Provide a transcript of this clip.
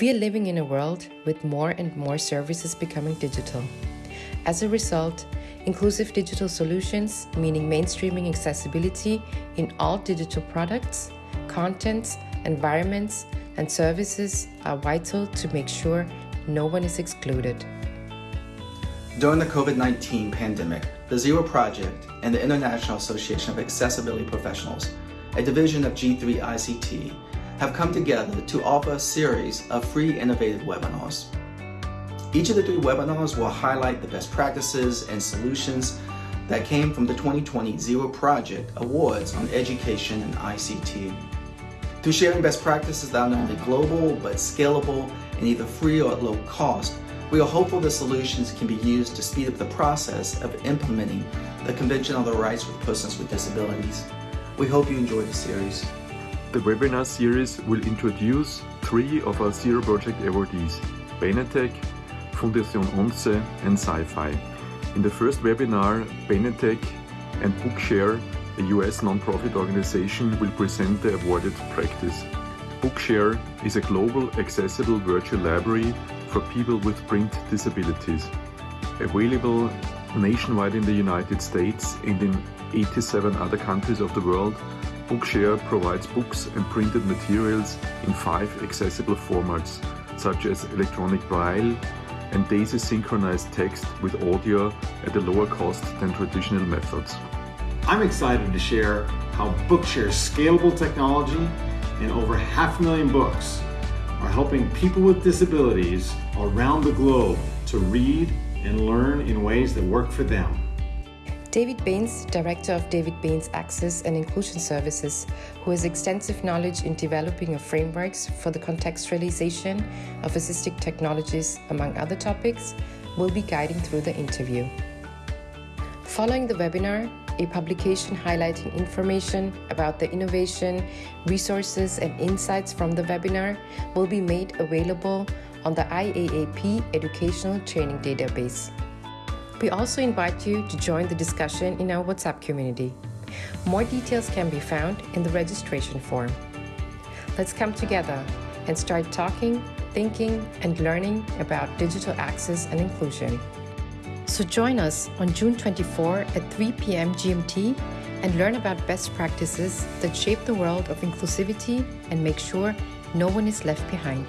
We are living in a world with more and more services becoming digital. As a result, inclusive digital solutions, meaning mainstreaming accessibility in all digital products, contents, environments, and services, are vital to make sure no one is excluded. During the COVID 19 pandemic, the Zero Project and the International Association of Accessibility Professionals, a division of G3ict, have come together to offer a series of free innovative webinars. Each of the three webinars will highlight the best practices and solutions that came from the 2020 Zero Project Awards on Education and ICT. Through sharing best practices that are not only global but scalable and either free or at low cost, we are hopeful the solutions can be used to speed up the process of implementing the Convention on the Rights of Persons with Disabilities. We hope you enjoy the series. The webinar series will introduce three of our Zero Project awardees, Benetech, Fundación Once and SciFY. In the first webinar, Benetech and Bookshare, a US non-profit organization, will present the awarded practice. Bookshare is a global accessible virtual library for people with print disabilities. Available nationwide in the United States and in 87 other countries of the world, Bookshare provides books and printed materials in five accessible formats, such as electronic braille and DAISY synchronized text with audio at a lower cost than traditional methods. I'm excited to share how Bookshare's scalable technology and over half a million books are helping people with disabilities around the globe to read and learn in ways that work for them. David Banes, Director of David Banes Access and Inclusion Services, who has extensive knowledge in developing of frameworks for the contextualization of assistive technologies, among other topics, will be guiding through the interview. Following the webinar, a publication highlighting information about the innovation, resources, and insights from the webinar will be made available on the IAAP Educational Training Database. We also invite you to join the discussion in our WhatsApp community. More details can be found in the registration form. Let's come together and start talking, thinking, and learning about digital access and inclusion. So join us on June 24 at 3 p.m. GMT and learn about best practices that shape the world of inclusivity and make sure no one is left behind.